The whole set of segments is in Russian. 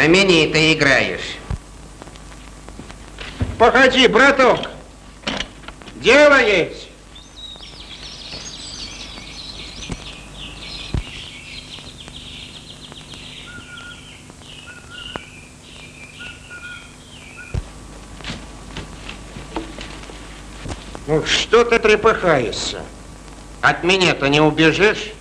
Знаменито играешь. Погоди, браток. Дело есть. Ну, что ты трепыхаешься? От меня-то не убежишь?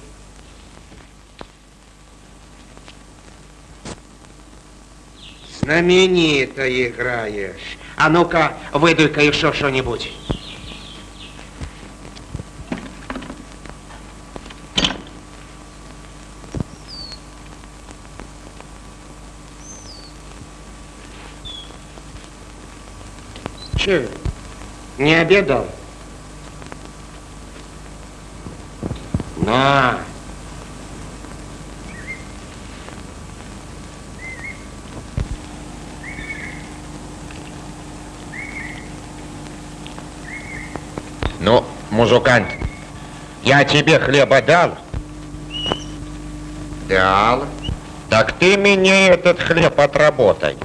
Знаменито играешь. А ну-ка, выдуй-ка еще что-нибудь. Че, не обедал? На. Ну, музыкант, я тебе хлеба дал? Дал. Так ты мне этот хлеб отработай.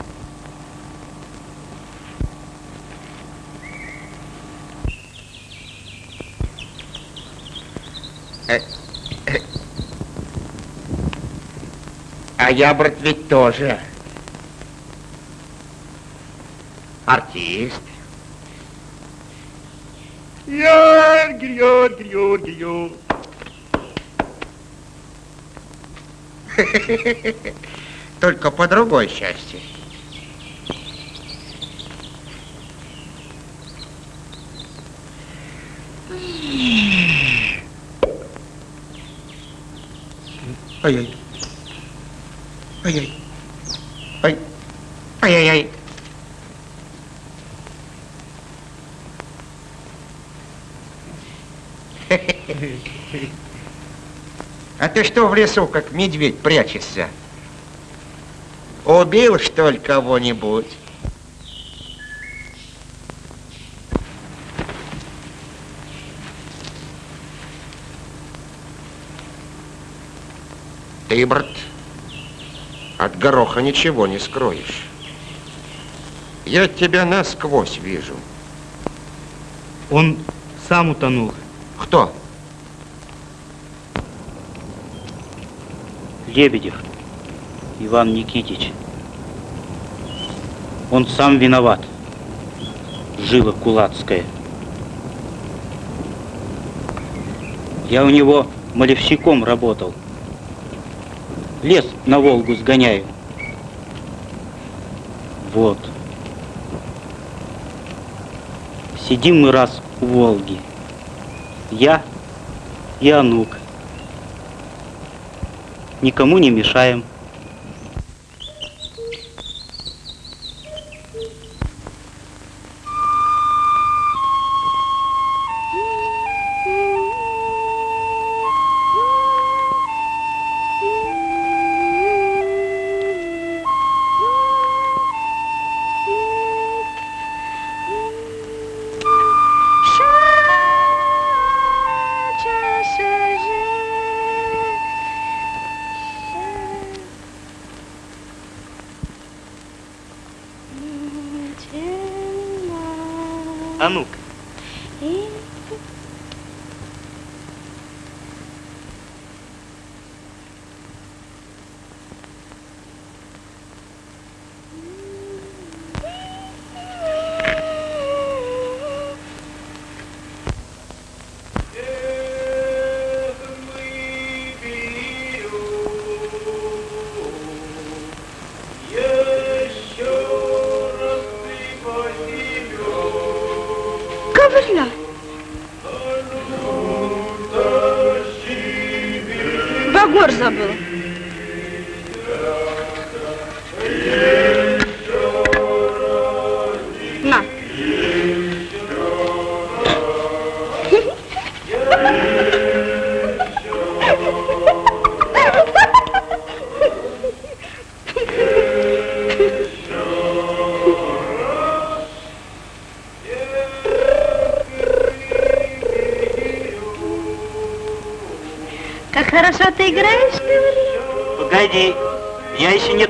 А я, брат, ведь тоже артист. Георгий, Георгий, Георгий, Только по другой части. Ай-яй. Ай-яй. Ай. Ай-яй-яй. А ты что в лесу, как медведь, прячешься? Убил, что ли, кого-нибудь? Ты, брат, от гороха ничего не скроешь. Я тебя насквозь вижу. Он сам утонул. Кто? Лебедев Иван Никитич. Он сам виноват. Жила кулацкая. Я у него малевщиком работал. Лес на Волгу сгоняю. Вот. Сидим мы раз у Волги. Я и Анук. Никому не мешаем.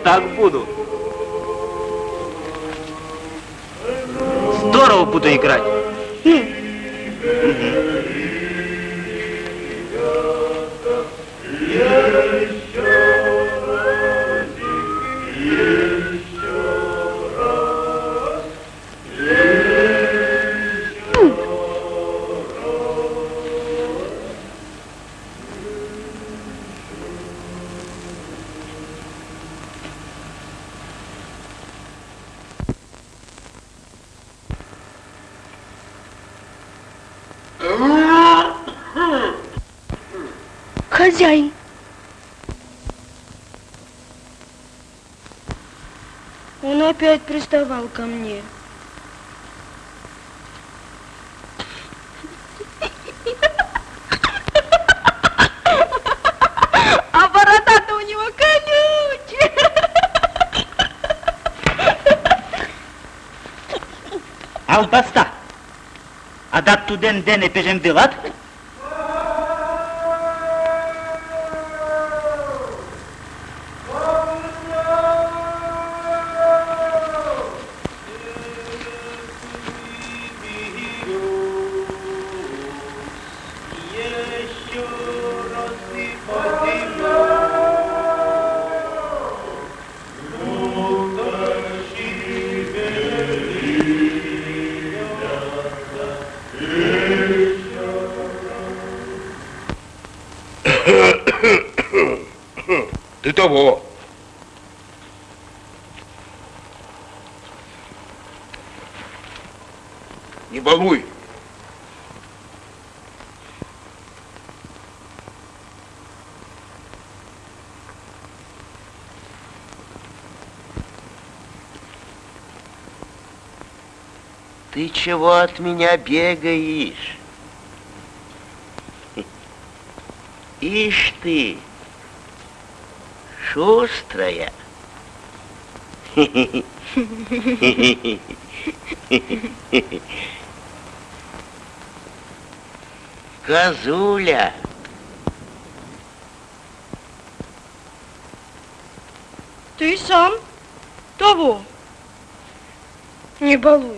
Как хорошо приставал ко мне. А борода-то у него колючая. Alpasta. A dat tu den dene чего от меня бегаешь? Ишь ты, шустрая. Козуля. Ты сам того. Не балуй.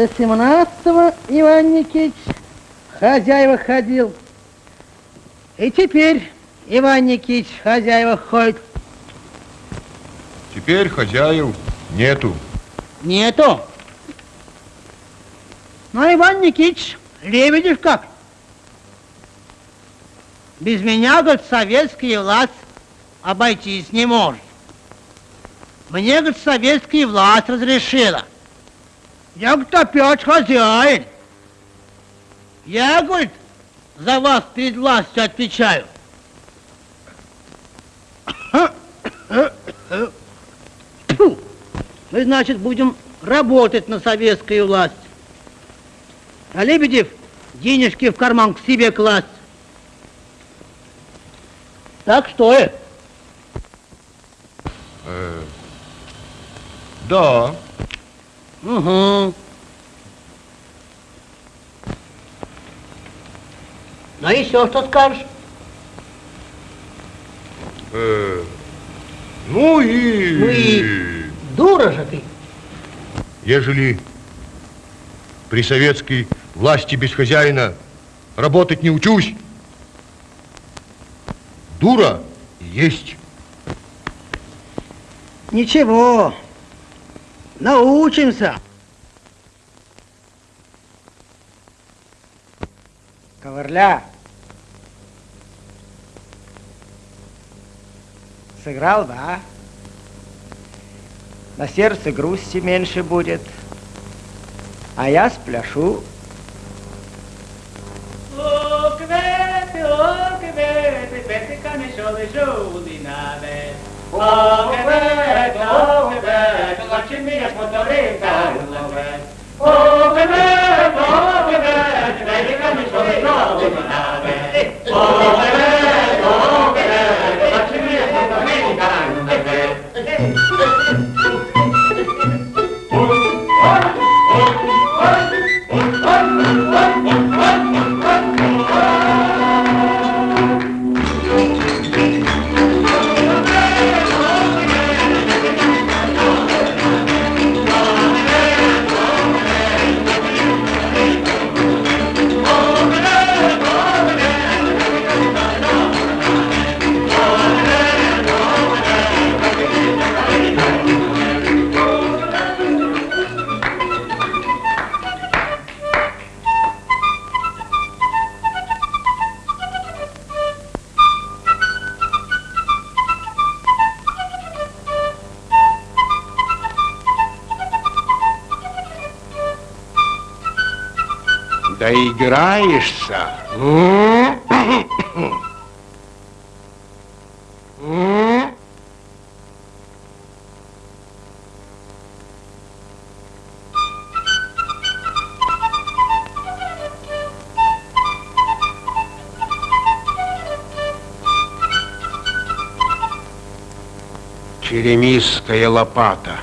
До семнадцатого Иван Никитич хозяева ходил. И теперь Иван Никитич хозяева ходит. Теперь хозяев нету. Нету. Но Иван Никитич, лебедев как? Без меня, говорит, советская власть обойтись не может. Мне, говорит, советская власть разрешила. Я, говорит, опять хозяин. Я, говорит, за вас перед властью отвечаю. Тьфу! Мы, значит, будем работать на советскую власть. А Лебедев денежки в карман к себе класть. Так что э? Э, да. Угу. Ну еще что скажешь? Э, ну и... Ну и дура же ты. Ежели при советской власти без хозяина работать не учусь, дура есть. Ничего, научимся. Ковырля. Сыграл, да? На сердце грусти меньше будет. А я спляшу. О, квети, Oh, М? Черемисская лопата.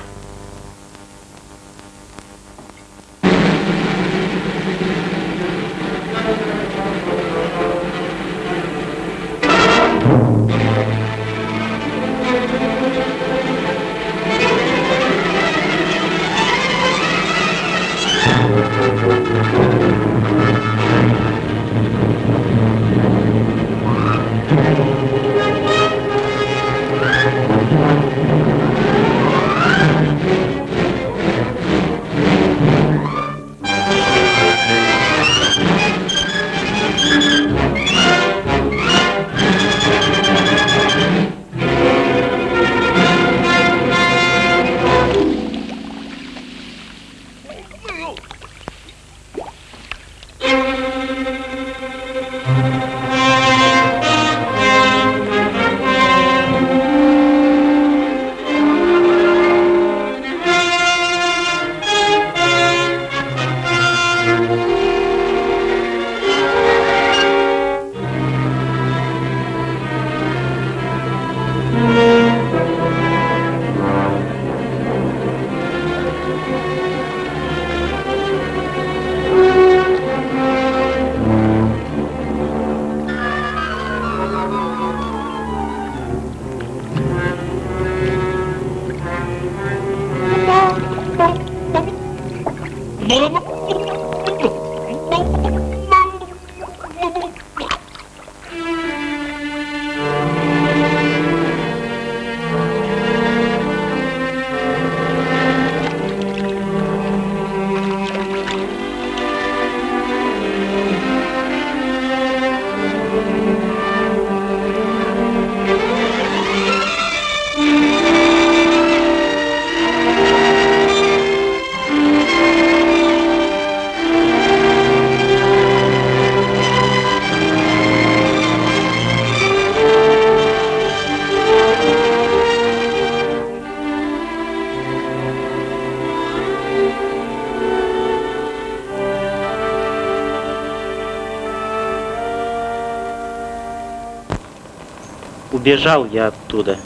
Убежал я оттуда.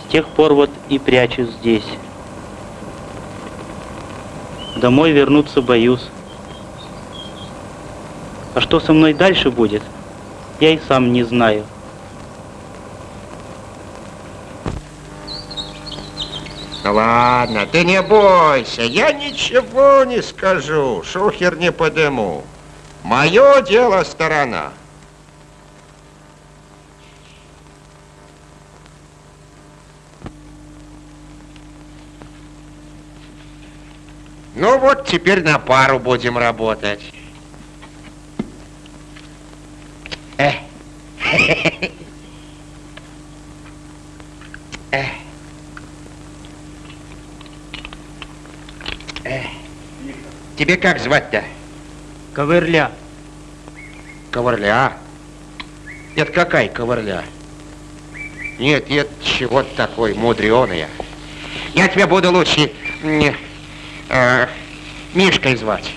С тех пор вот и прячусь здесь. Домой вернуться боюсь. А что со мной дальше будет, Я и сам не знаю. Ну ладно, ты не бойся, я ничего не скажу, шухер не подыму. Мое дело сторона. Ну вот, теперь на пару будем работать. Э. Э. Э. Тебе как звать-то? Ковырля. Ковырля? Это какая ковырля? Нет, это чего-то такой мудреная. Я тебя буду лучше э, Мишкой звать.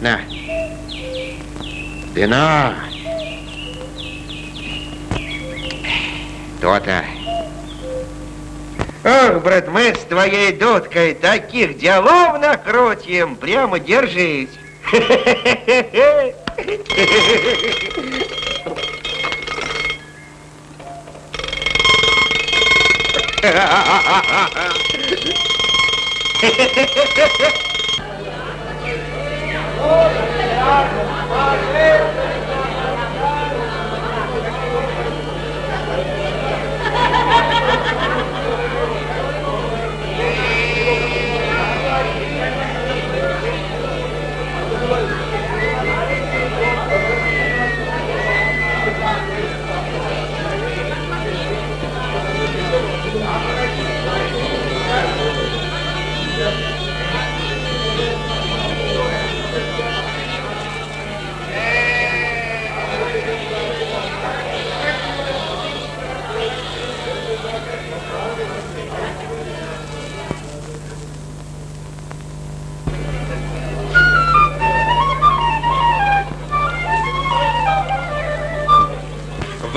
На. Вина. То-то. Ох, брат, мы с твоей дудкой таких делов накрутим, прямо держись.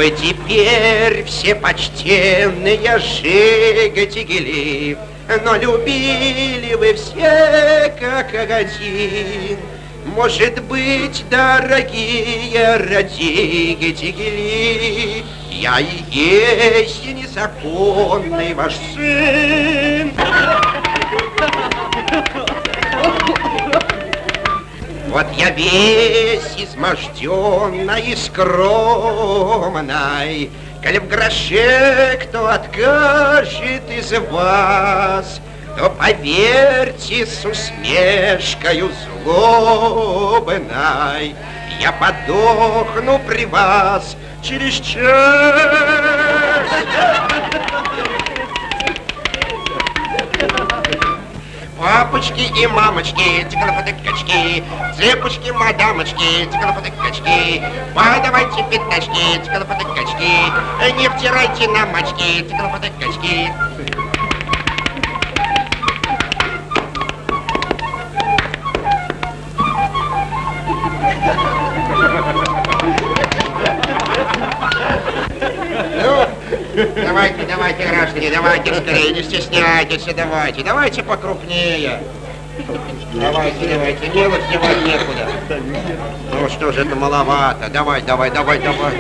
Вы теперь все почтенные жиготигели, но любили вы все как один. Может быть, дорогие родители, я и есть незаконный ваш сын. Вот я весь изможденный и скромный, Коли в гроше кто откажет из вас, То поверьте с усмешкою злобной, Я подохну при вас через час. Папочки и мамочки, тикалопотыкачки, цепочки, мадамочки, тикалопотыкачки, подавайте пятачки, тикалопотыкачки, не втирайте на мочки, тикалопотыкачки. Ну, давайте, давайте, граждане, давайте скорее, не стесняйтесь, давайте, давайте покрупнее. Давайте, давайте, мелочь девать некуда. Ну что же это маловато, давай, давай, давай, давай.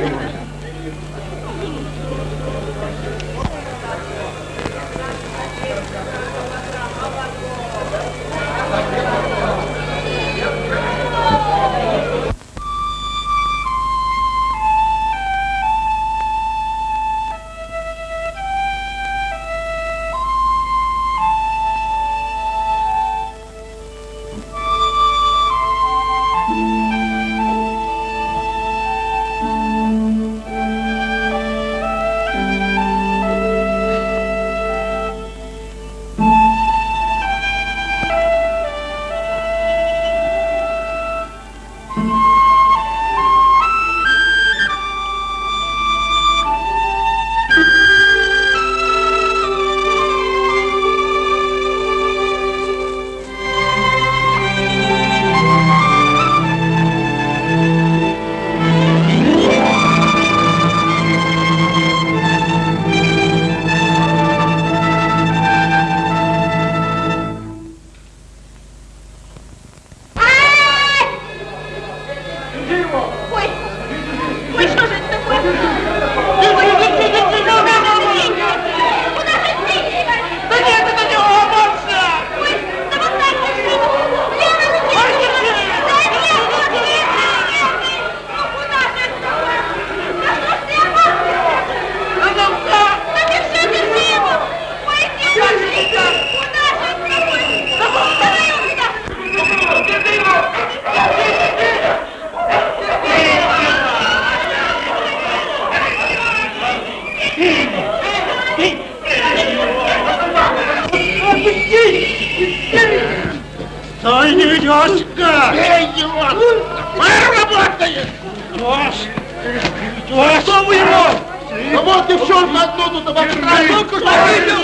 Девчонка одну тут обокрали! Только что видел!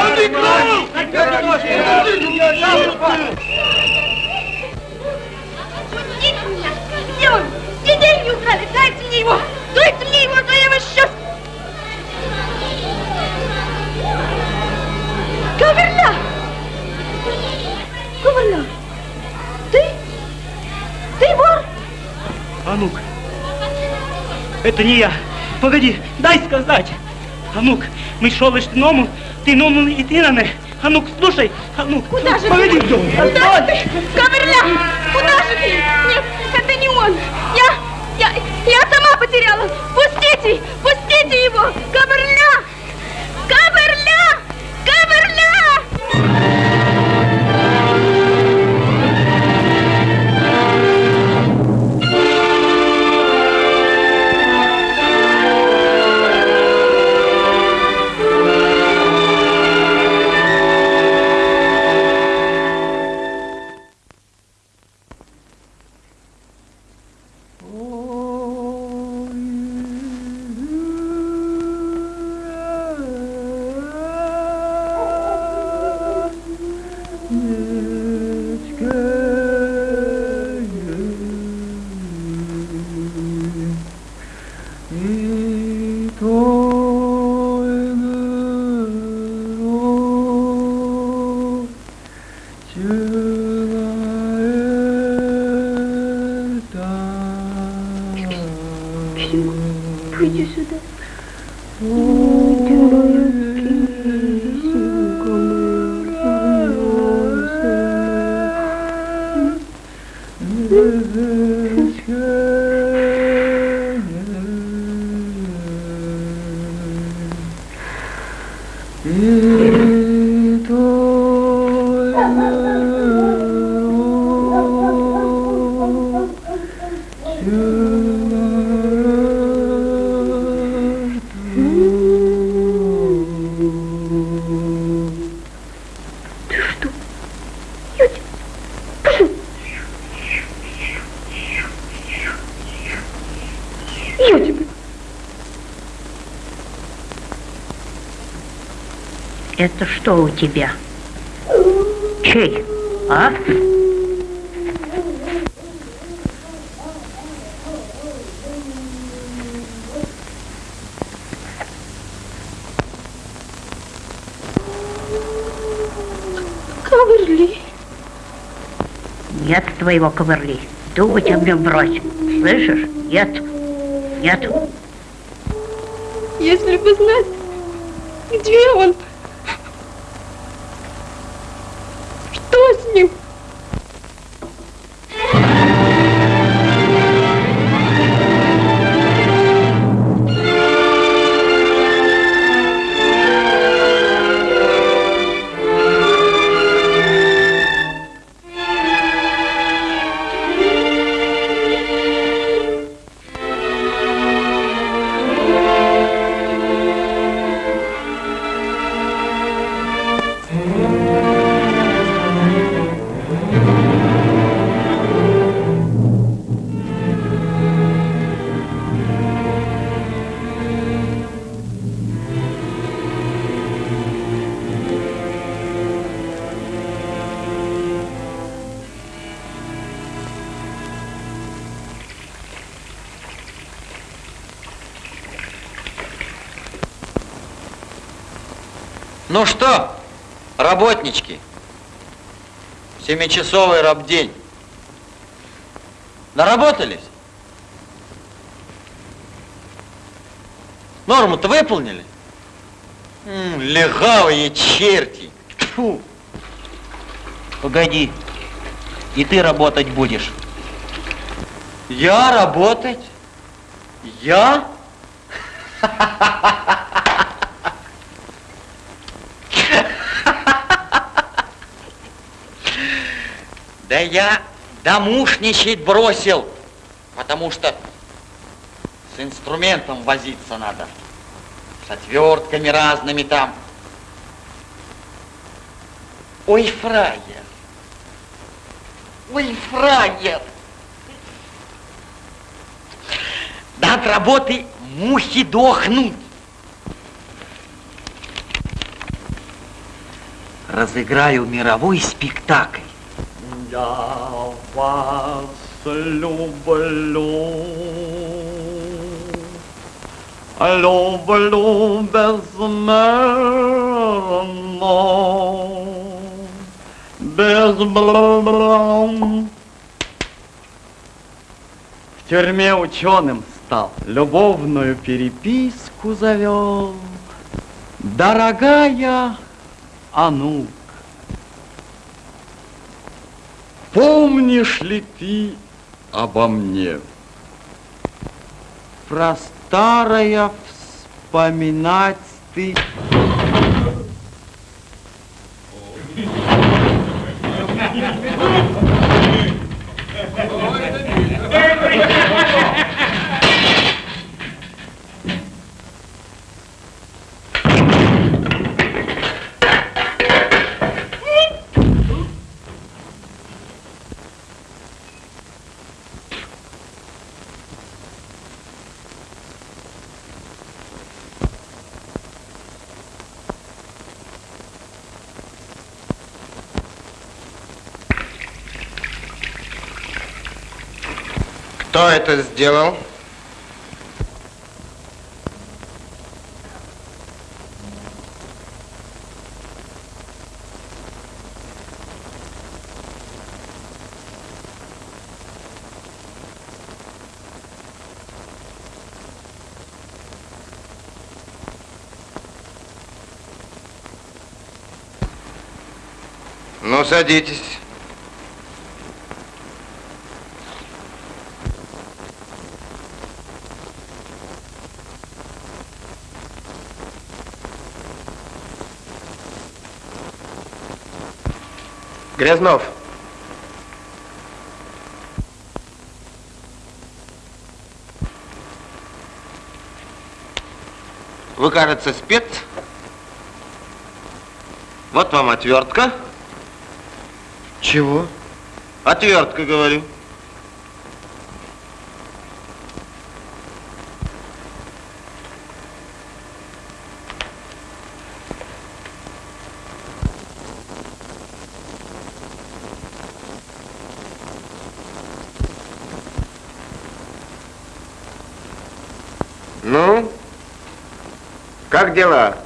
Он играл! Пустите меня! Где он? Где деньги украли? Дайте мне его! Дайте мне его, то я вас сейчас... Ковырля! Ковырля! Ты? Ты вор? А ну-ка. Это не я. Погоди, дай сказать. А ну-ка, мы шел лишь ному, ты ному и ты на А ну-ка, слушай, а ну Куда же Погоди, ты? Куда же ты? Ковырля! Куда же ты? Нет, это не он. Я, я, я сама потеряла. Пустите, пустите его. Ковырля! Ковырля! Ковырля! Это что у тебя? Чей? А? Ковырли. Нет твоего ковырли. Дуба тебе брось. Слышишь? Нет. Нет. Если бы знать, где он? Ну что, работнички, семичасовый рабдень. Наработались? Норму-то выполнили? М, легавые черти. Тьфу. Погоди, и ты работать будешь. Я работать? Я? Да я домушничать бросил, потому что с инструментом возиться надо, с отвертками разными там. Ой, фраер, фраер. Да от работы мухи дохнут. Разыграю мировой спектакль. Я вас люблю. Люблю безмерно. Безмерно. В тюрьме ученым стал, любовную переписку завел. Дорогая Анук, помнишь ли ты обо мне? Про старое вспоминать ты... Кто это сделал? Ну, садитесь. Грязнов. Вы, кажется, спец. Вот вам отвертка. Чего? Отвертка, говорю. Ну, как дела?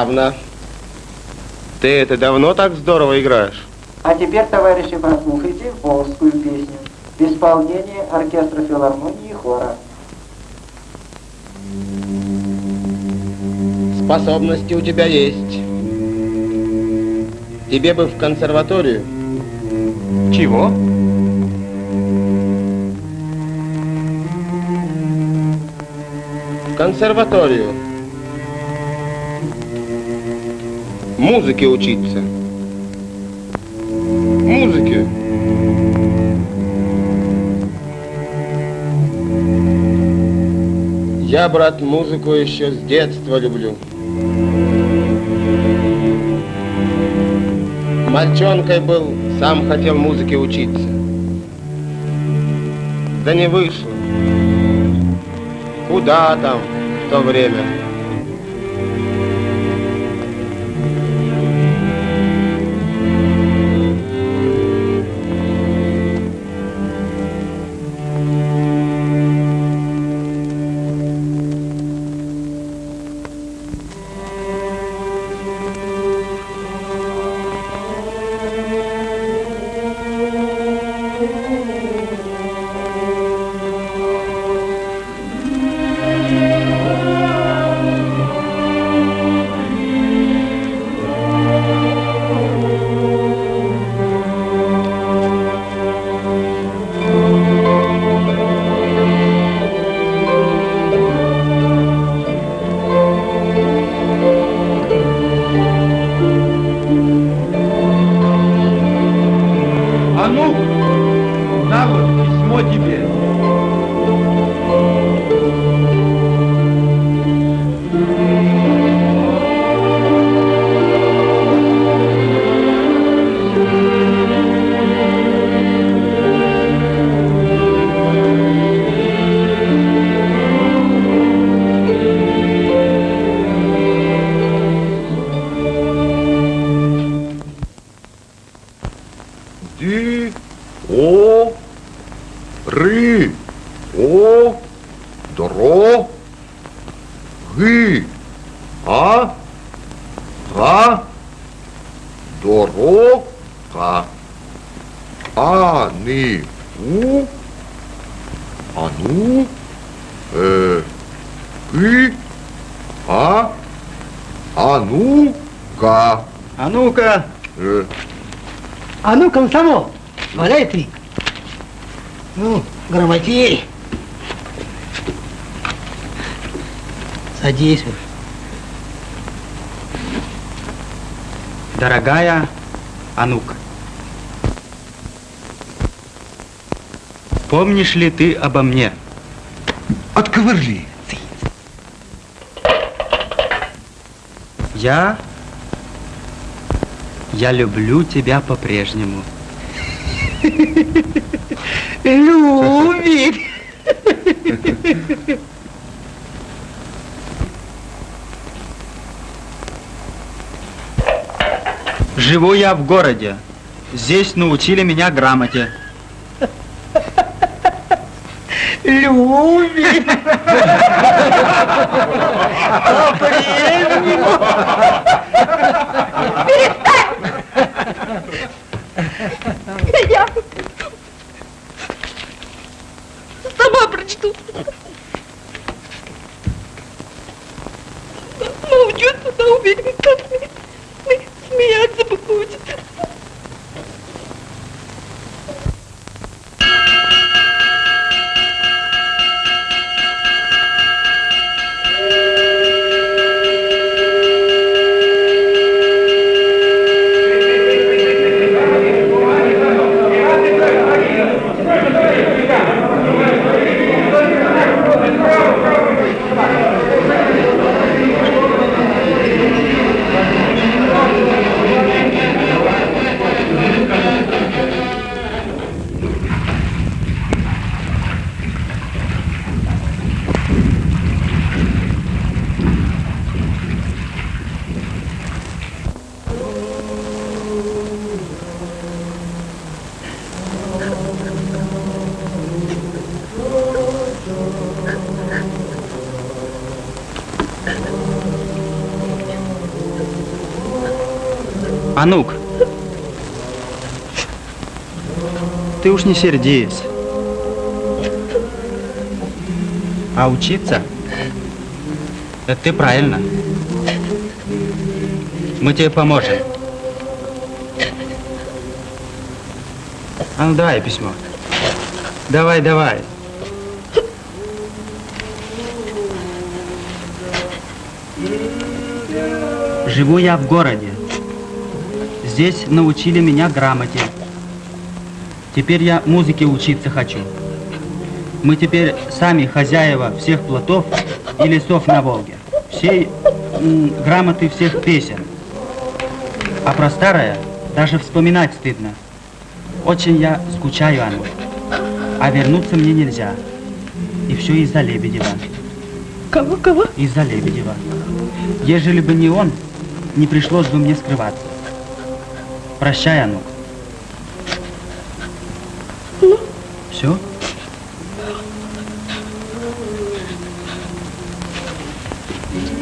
Славно. Ты это давно так здорово играешь? А теперь, товарищи, прослушайте волжскую песню в исполнении оркестра филармонии и хора. Способности у тебя есть. Тебе бы в консерваторию. Чего? В консерваторию. Музыке учиться. Музыке. Я, брат, музыку еще с детства люблю. Мальчонкой был, сам хотел музыке учиться. Да не вышло. Куда там в то время? Помнишь ли ты обо мне? Отковырли. Я... Я люблю тебя по-прежнему. Любит. Живу я в городе. Здесь научили меня грамоте. Любит. По-прежнему. Я сама прочту. Научиться на уверен, как смеяться будет. Анук, ты уж не сердись. А учиться? Это ты правильно. Мы тебе поможем. А ну давай письмо. Давай, давай. Живу я в городе. Здесь научили меня грамоте. Теперь я музыке учиться хочу. Мы теперь сами хозяева всех плотов и лесов на Волге. Всей грамоты всех песен. А про старое даже вспоминать стыдно. Очень я скучаю, Анна. А вернуться мне нельзя. И все из-за Лебедева. Кого, кого? Из-за Лебедева. Ежели бы не он, не пришлось бы мне скрываться. Прощай, Анук. Ну? Все?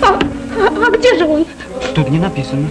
А, а, а где же он? Тут не написано.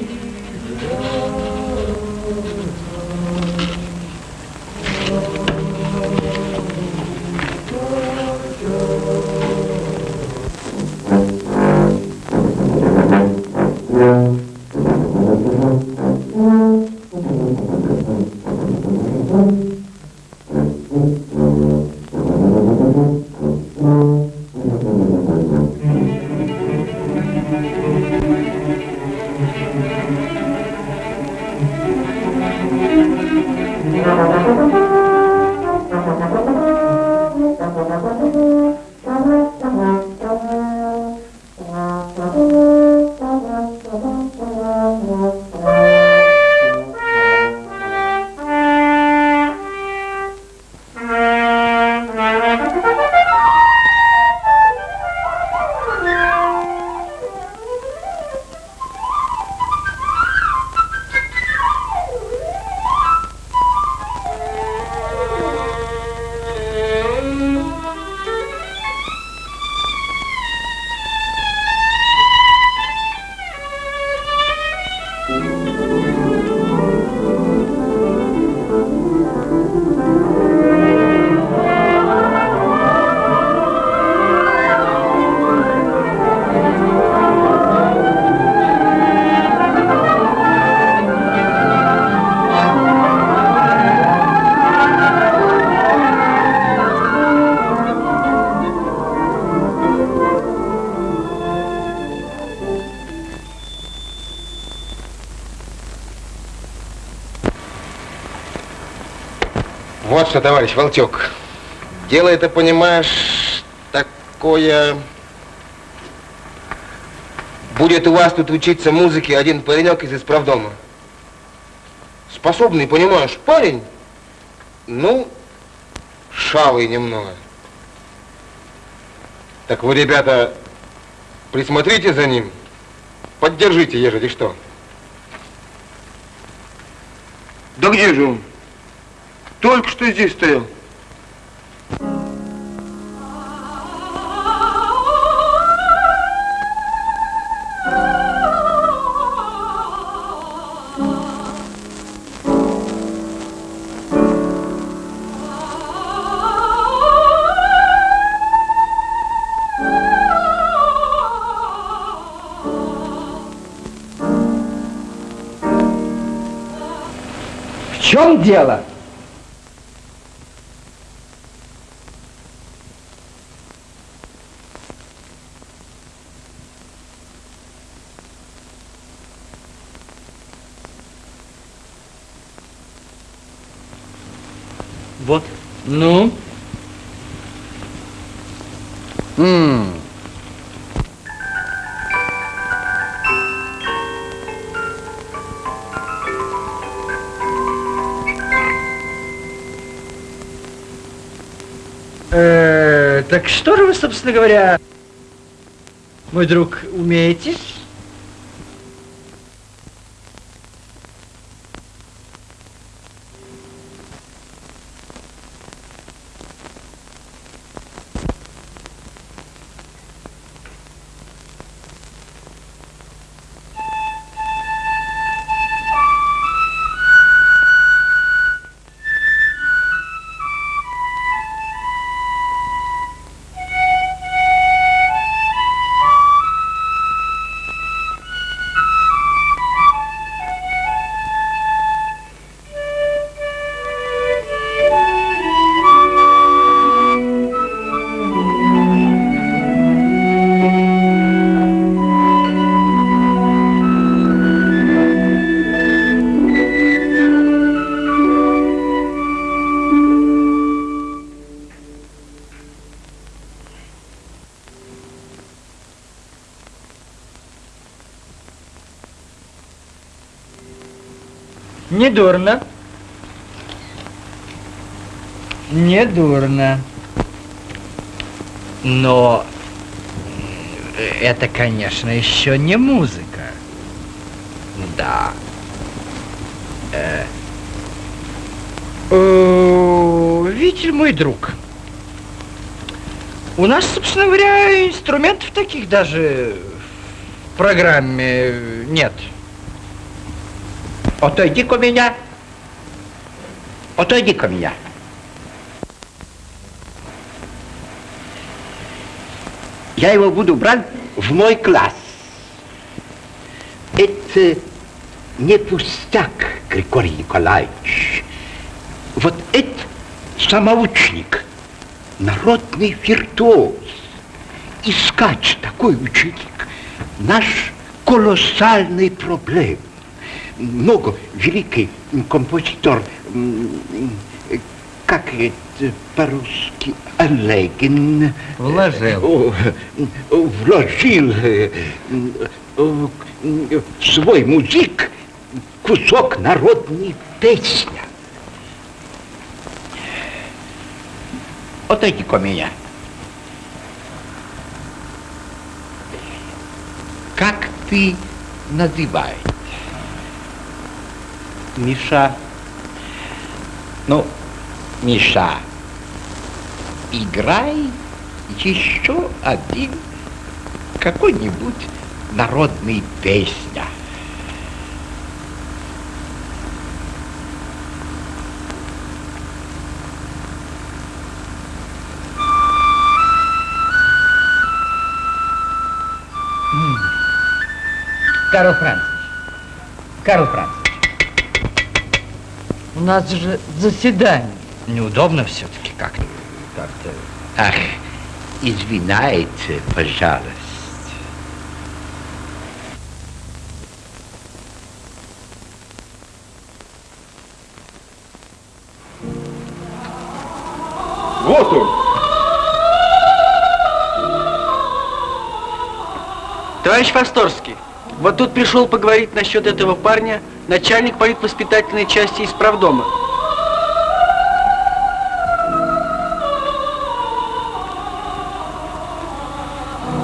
Что, товарищ Волчок. Дело это, понимаешь, такое... Будет у вас тут учиться музыке один паренек из исправдома. Способный, понимаешь, парень. Ну, шалый немного. Так вы, ребята, присмотрите за ним. Поддержите, ежели что. Да где же он? Только что здесь стоял. В чем дело? Собственно говоря, мой друг, умеете? Не дурно. Но э, это, конечно, еще не музыка. Да. Э, э, видите, мой друг, у нас, собственно говоря, инструментов таких даже в программе нет. Отойди-ка меня. Отойди-ка меня. Я его буду брать в мой класс. Это не пустяк, Григорий Николаевич. Вот это самоучник, народный виртуоз. Искать такой ученик – наш колоссальный проблем. Много великий композитор, как это по-русски, Олегин. Вложил. О, Вложил э, э, в свой музык кусок народной песни. Отойди-ка меня. Как ты называешь? Миша. Ну, Миша, играй еще один какой-нибудь народный песня. Карл Францич. Карл Францич. У нас же заседание. Неудобно все-таки как-то. Как-то. Ах, извиняйте, пожалуйста. Вот он. Товарищ Фасторский, вот тут пришел поговорить насчет этого парня начальник политвоспитательной части из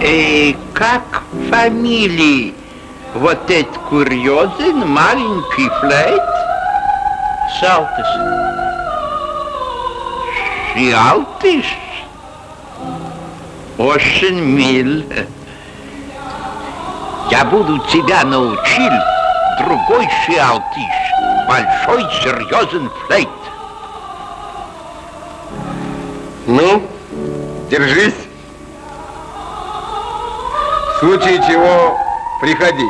И как фамилии вот этот курьезен маленький флейт? Шалтыш. Шиалтыш? Очень мил. Я буду тебя научил другой шиалтыш. Большой серьезен флейт. Ну, держись. Случае чего приходи.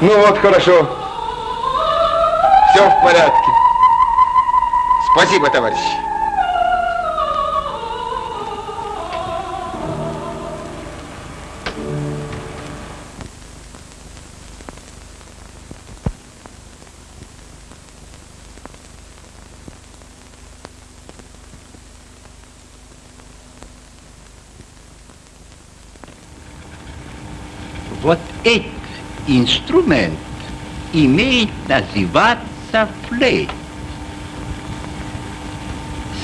Ну вот, хорошо. Все в порядке. Спасибо, товарищ. Инструмент имеет называться флейт.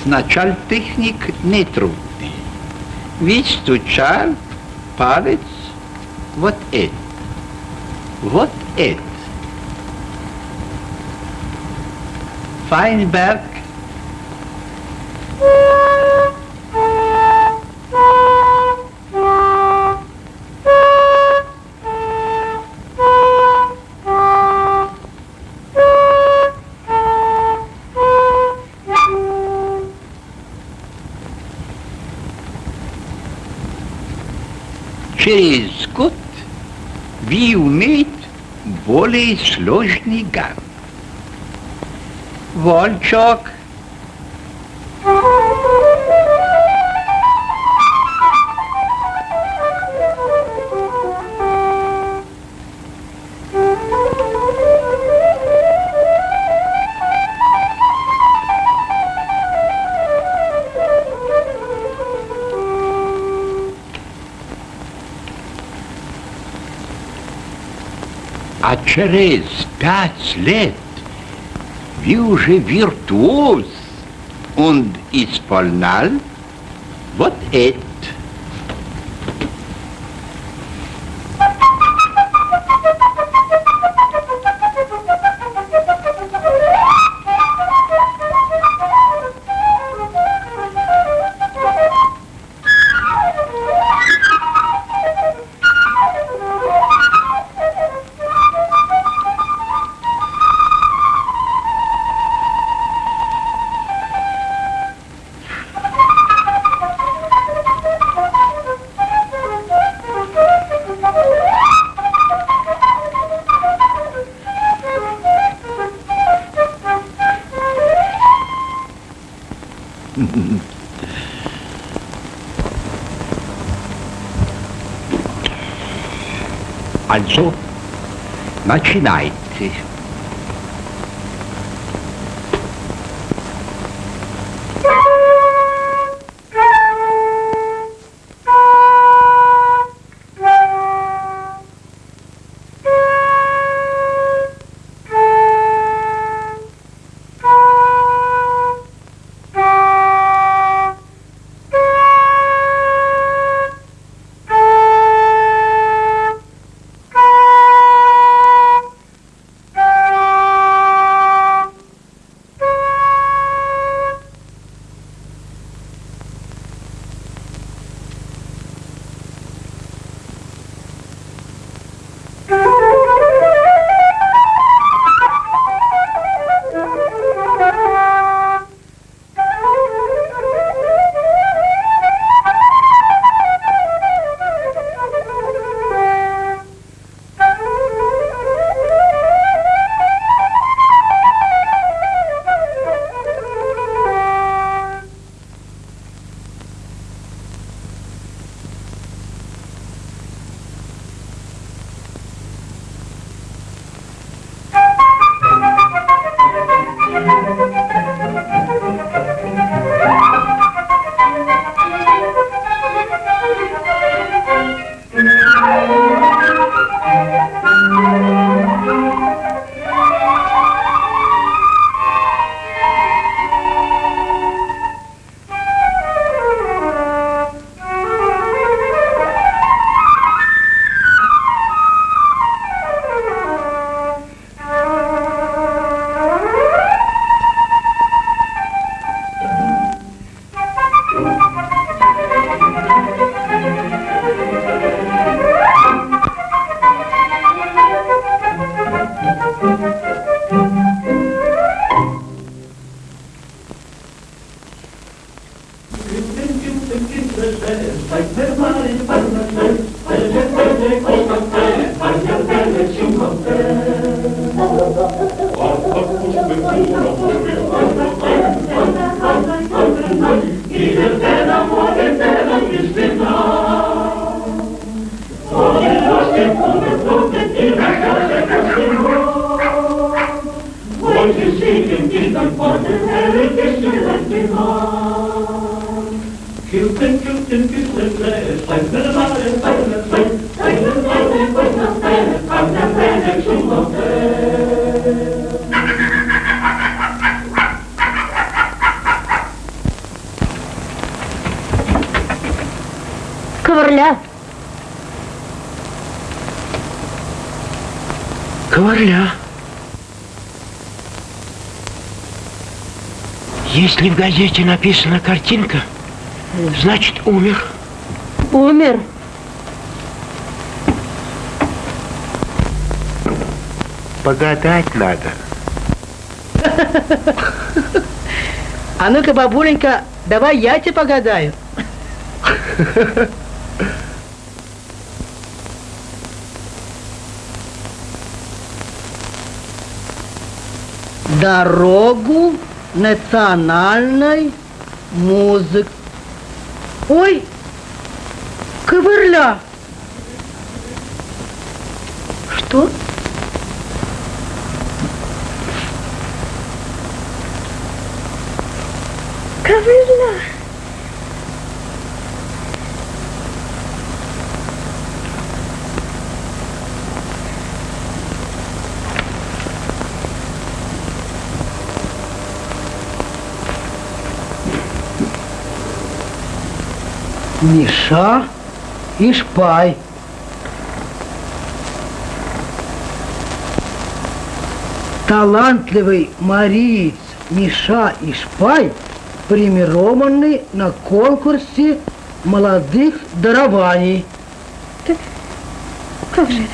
Сначала техник нетрудный. Ведь стучал палец вот это, вот это. Файнберг сложный гам. Через пять лет вы уже виртуоз und исполнял вот это. alzò macinai в газете написана картинка, значит умер. Умер. Погадать надо. А ну-ка, бабуленька, давай я тебе погадаю. Дорогу национальной музыки. Ой, ковырля. Что? Ковырля. Миша и Шпай. Талантливый мариец Миша и Шпай премированы на конкурсе молодых дарований. Как же это?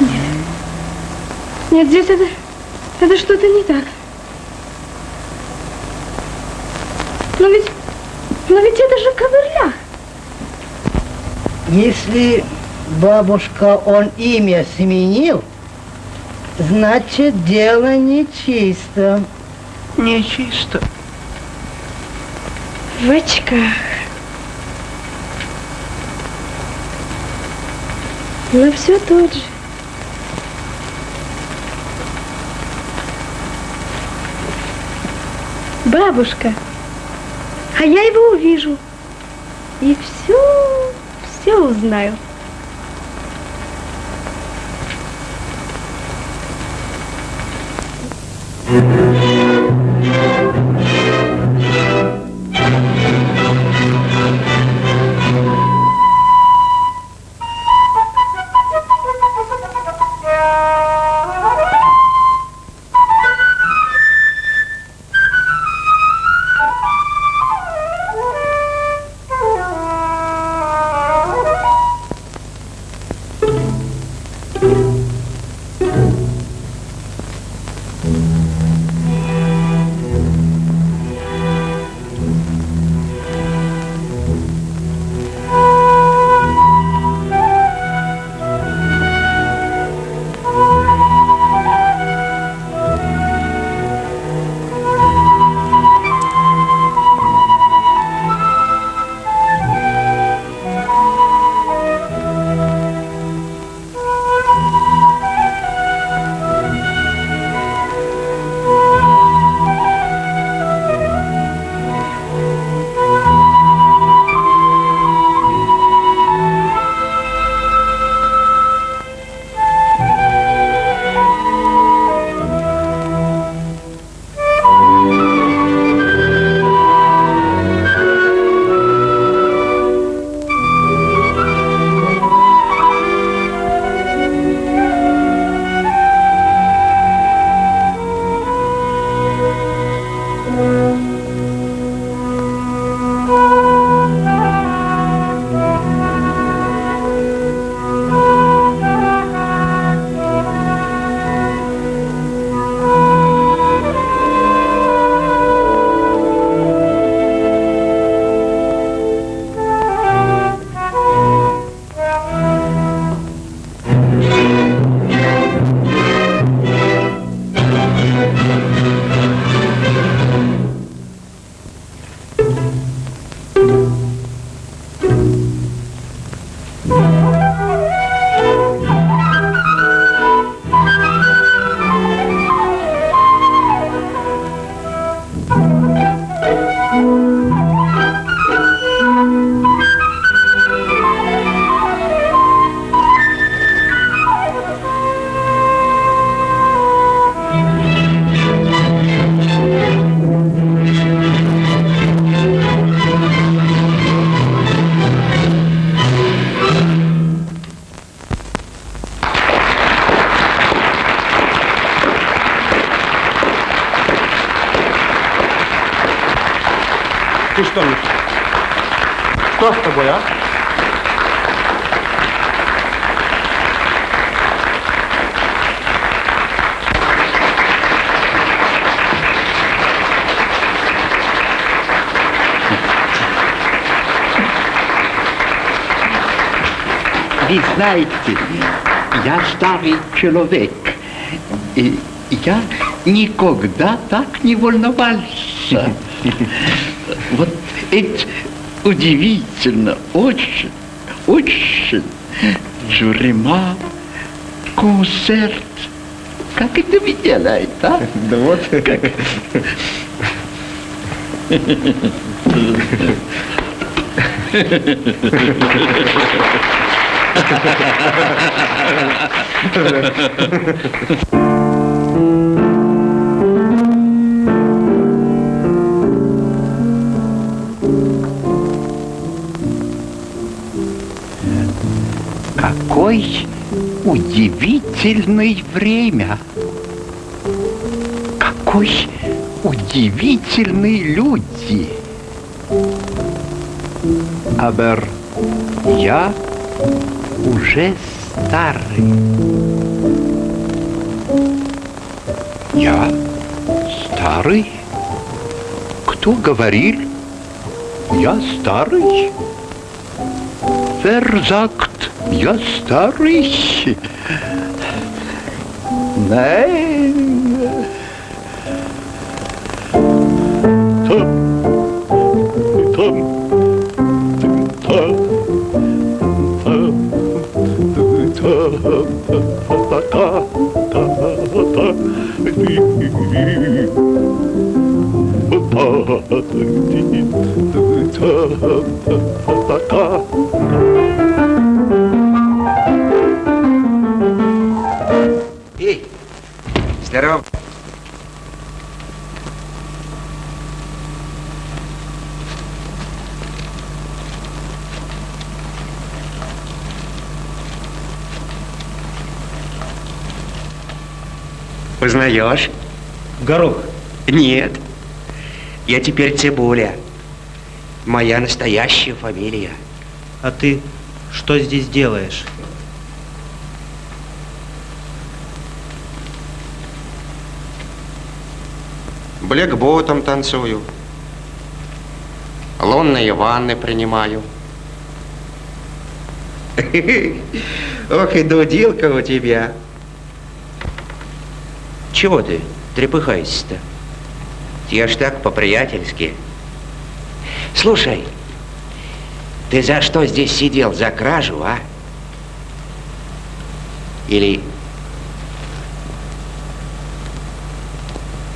Нет. Нет, здесь это... Это что-то не так. Но ведь... Но ведь это же ковырля. Если бабушка он имя сменил, значит дело нечисто. Нечисто. В очках. Но все тот же. Бабушка, а я его увижу и все, все узнаю. Ты знаете, я старый человек. И я никогда так не волновался. Вот это удивительно, очень, очень. Тюрьма, концерт. Как это вы делаете, а? Да вот. Как? Ha ha ha ha. Какой удивительное время! Какой удивительный люди! Абер, я уже старый. Я старый? Кто говорил? Я старый? Sagt, я старый? Nein. ta ta ta ta Познаешь? Горох. Нет. Я теперь Цибуля. Моя настоящая фамилия. А ты что здесь делаешь? Блэкботом танцую. Лунные ванны принимаю. Ох и дудилка у тебя. Чего ты трепыхаешься-то? Я ж так по-приятельски. Слушай, ты за что здесь сидел? За кражу, а? Или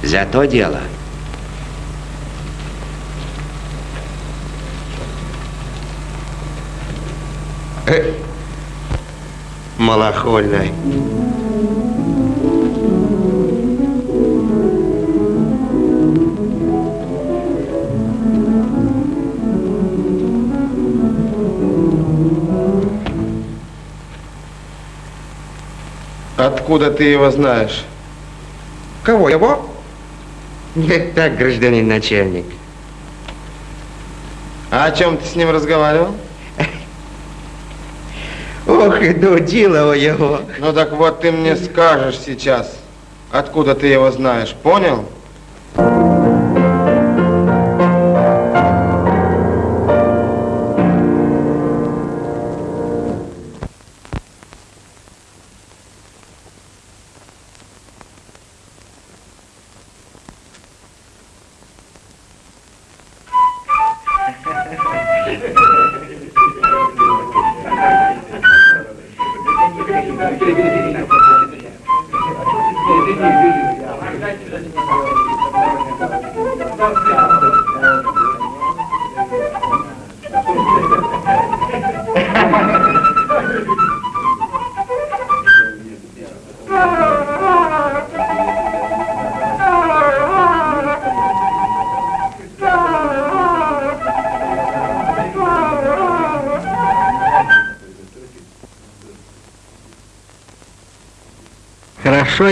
за то дело? Э, малохольная. Откуда ты его знаешь? Кого, его? Нет, так, гражданин начальник. А о чем ты с ним разговаривал? Ох, и дудило его. Ну так вот ты мне скажешь сейчас, откуда ты его знаешь, понял?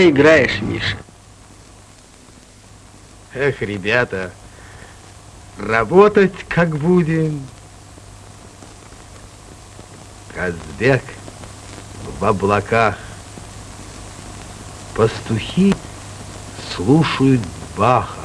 Играешь, Миша. Эх, ребята, работать как будем. Казбек в облаках. Пастухи слушают Баха.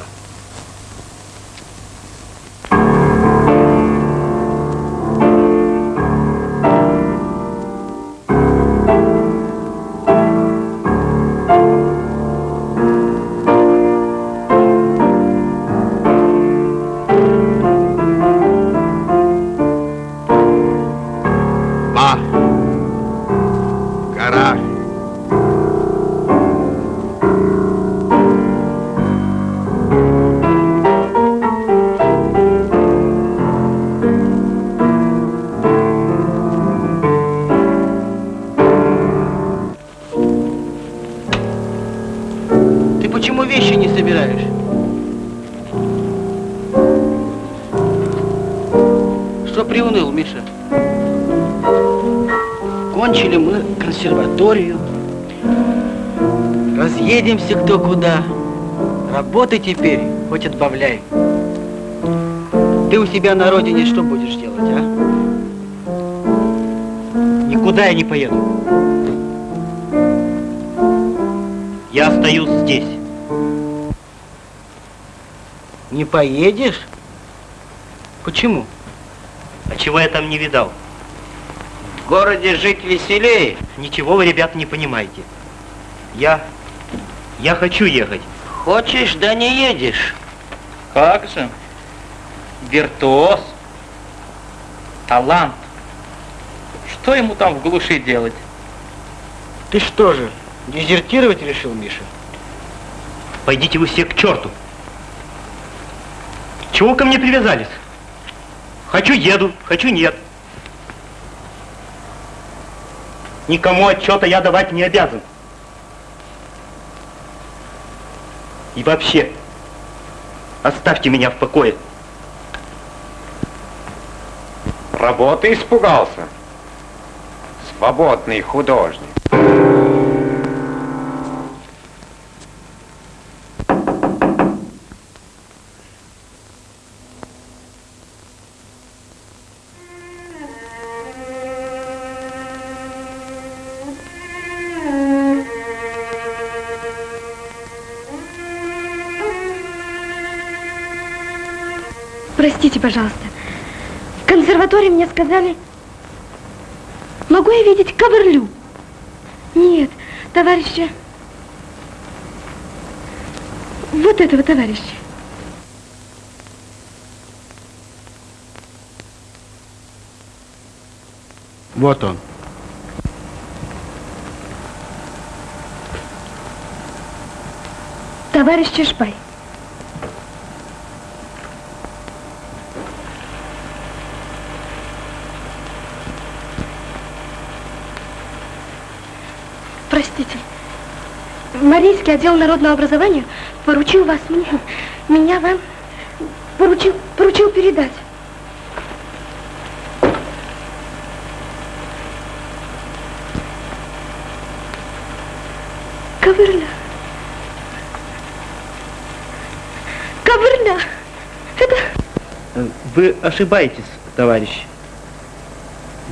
Кто куда. Работы теперь хоть отбавляй. Ты у себя на родине что будешь делать, а? Никуда я не поеду. Я остаюсь здесь. Не поедешь? Почему? А чего я там не видал? В городе жить веселее. Ничего вы, ребят, не понимаете. Я... я хочу ехать. Хочешь, да не едешь. Как же? Виртуоз. Талант. Что ему там в глуши делать? Ты что же, дезертировать решил, Миша? Пойдите вы все к черту. Чего ко мне привязались? Хочу еду, хочу нет. Никому отчета я давать не обязан. И вообще, оставьте меня в покое. Работы испугался. Свободный художник. Пожалуйста. В консерватории мне сказали, могу я видеть Каверлю? Нет, товарища. Вот этого товарища. Вот он. Товарищ Чешпай. Марийский отдел народного образования поручил вас мне, меня вам, поручил, поручил передать. Ковырля. Ковырля. Это... Вы ошибаетесь, товарищ.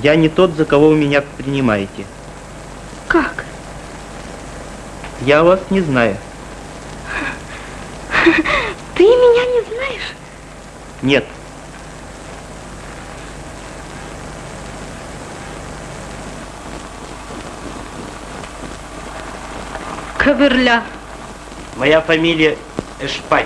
Я не тот, за кого вы меня принимаете. Как? Я вас не знаю. Ты меня не знаешь? Нет. Ковырля. Моя фамилия Эшпай.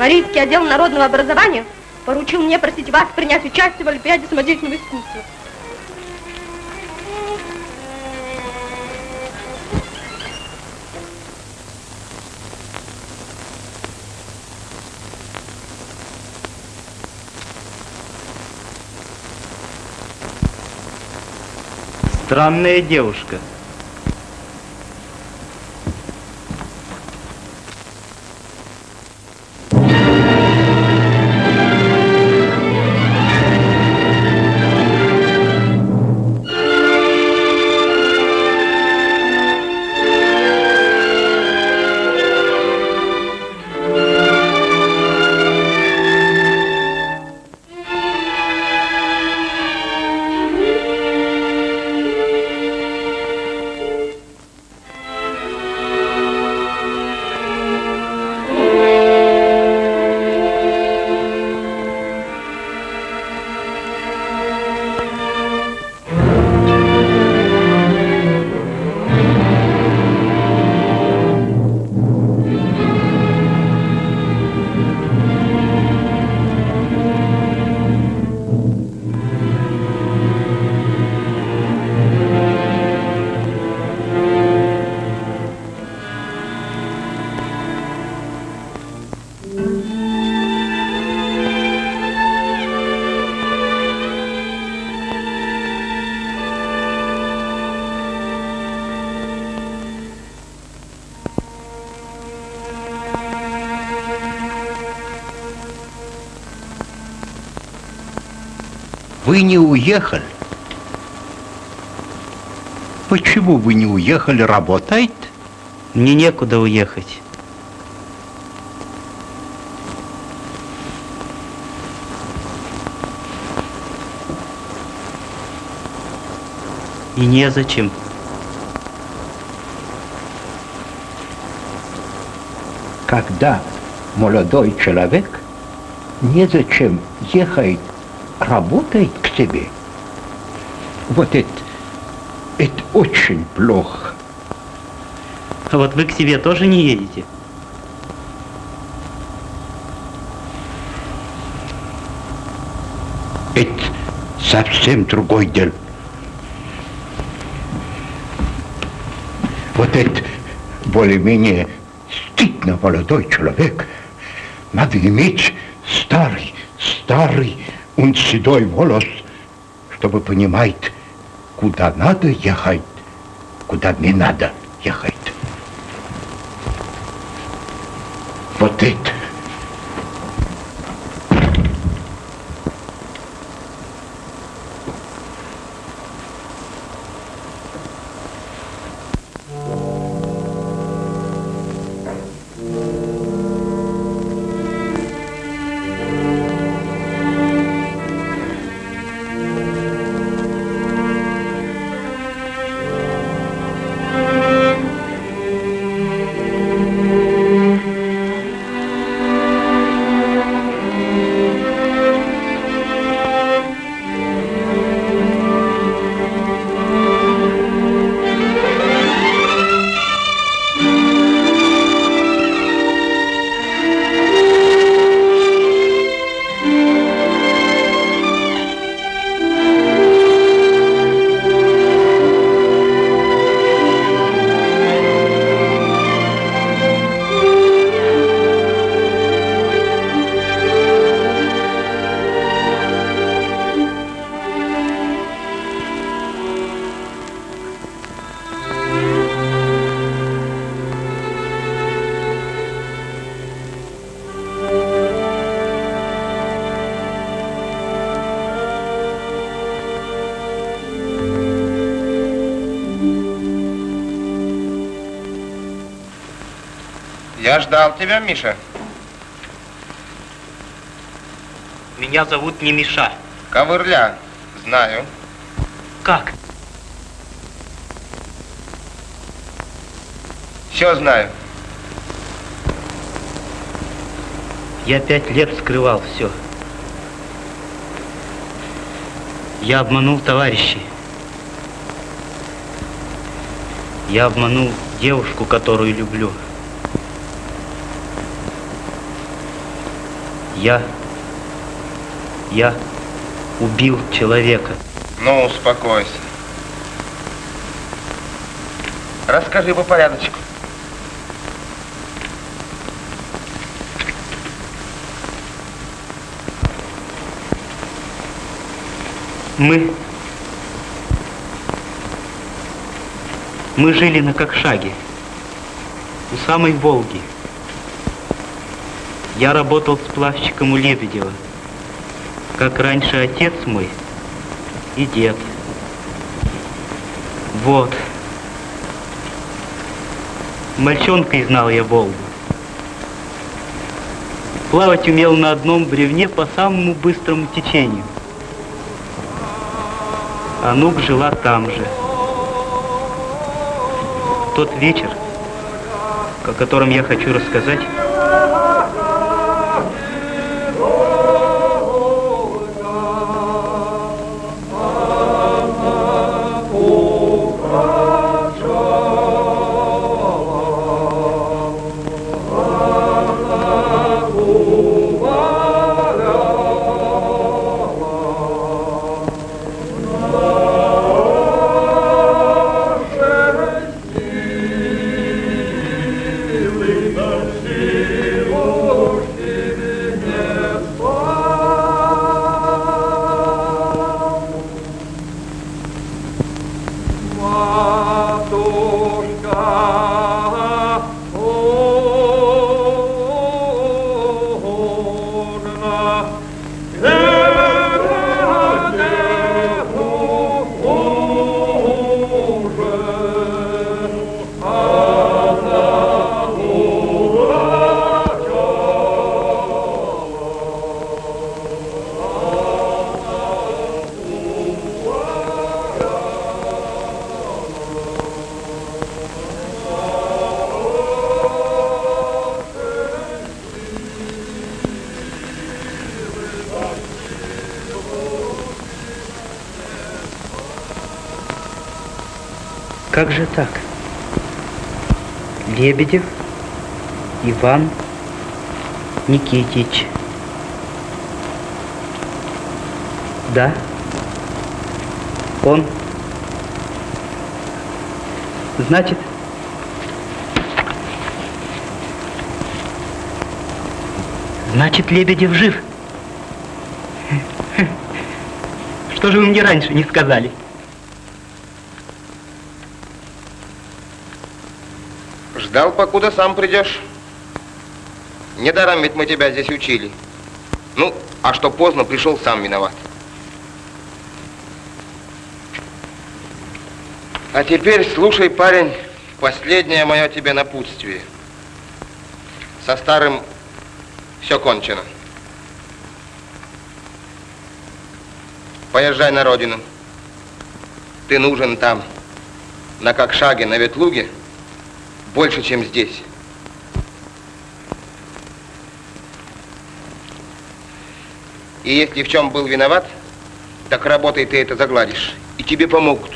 Марийский отдел народного образования поручил мне просить вас принять участие в Олимпиаде самодеятельного искусства. Странная девушка. Вы не уехали. Почему вы не уехали работать? Мне некуда уехать. И незачем. Когда молодой человек незачем ехать работать к себе, вот это, это очень плохо. А вот вы к себе тоже не едете? Это совсем другой дело. Вот это более-менее стыдно молодой человек. Надо иметь старый, старый, он седой волос, чтобы понимать, куда надо ехать, куда не надо ехать. Вот это. Я ждал тебя, Миша. Меня зовут не Миша. Ковырля. Знаю. Как? Все знаю. Я пять лет скрывал все. Я обманул товарищей. Я обманул девушку, которую люблю. Я... Я убил человека. Ну, успокойся. Расскажи по порядочку. Мы... Мы жили на Кокшаге, у самой Волги. Я работал сплавщиком у Лебедева, как раньше отец мой и дед. Вот. Мальчонкой знал я Волгу. Плавать умел на одном бревне по самому быстрому течению. Анук жила там же. Тот вечер, о котором я хочу рассказать, 아 Лебедев Иван Никитич. Да? Он? Значит, значит, Лебедев жив. Что же вы мне раньше не сказали? Ждал, покуда сам придешь. Недаром ведь мы тебя здесь учили. Ну, а что поздно, пришел сам виноват. А теперь слушай, парень, последнее мое тебе напутствие. Со старым все кончено. Поезжай на родину. Ты нужен там, на Кокшаге, на Ветлуге, больше, чем здесь. И если в чем был виноват, так работай ты это загладишь. И тебе помогут.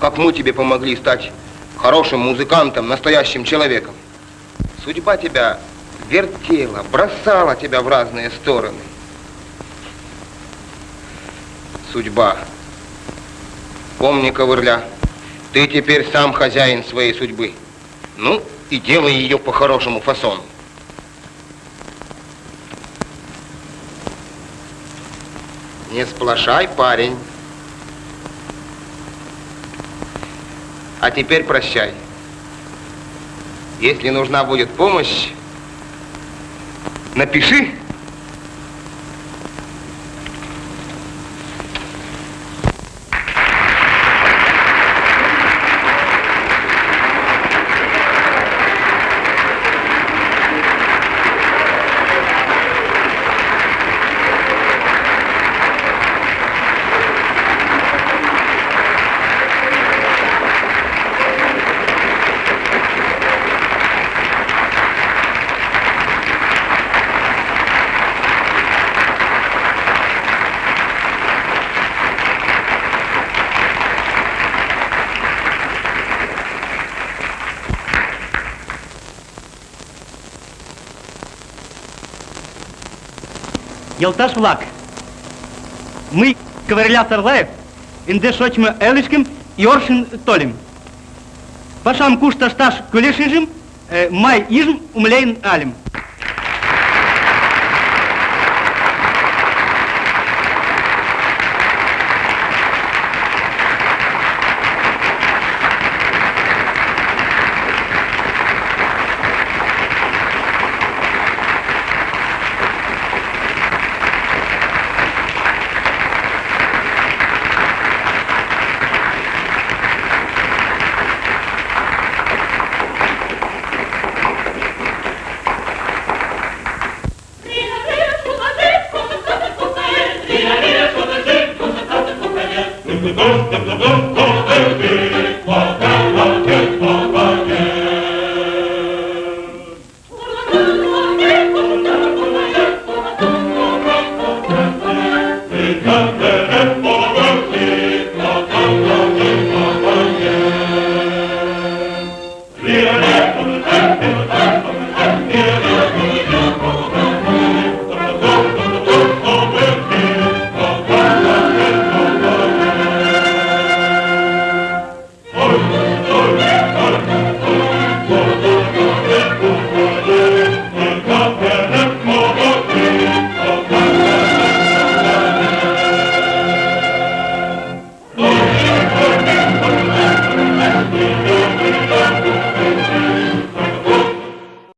Как мы тебе помогли стать хорошим музыкантом, настоящим человеком. Судьба тебя вертела, бросала тебя в разные стороны. Судьба. Помни, ковырля, ты теперь сам хозяин своей судьбы. Ну, и делай ее по хорошему фасону. Не сплошай, парень. А теперь прощай. Если нужна будет помощь, напиши. Елташ влак. Мы, Ковырля Сарлаев, инде шочма элышким, йоршин толим. Пашам кушта шташ кулешижим, э, май ижм умлейн алим.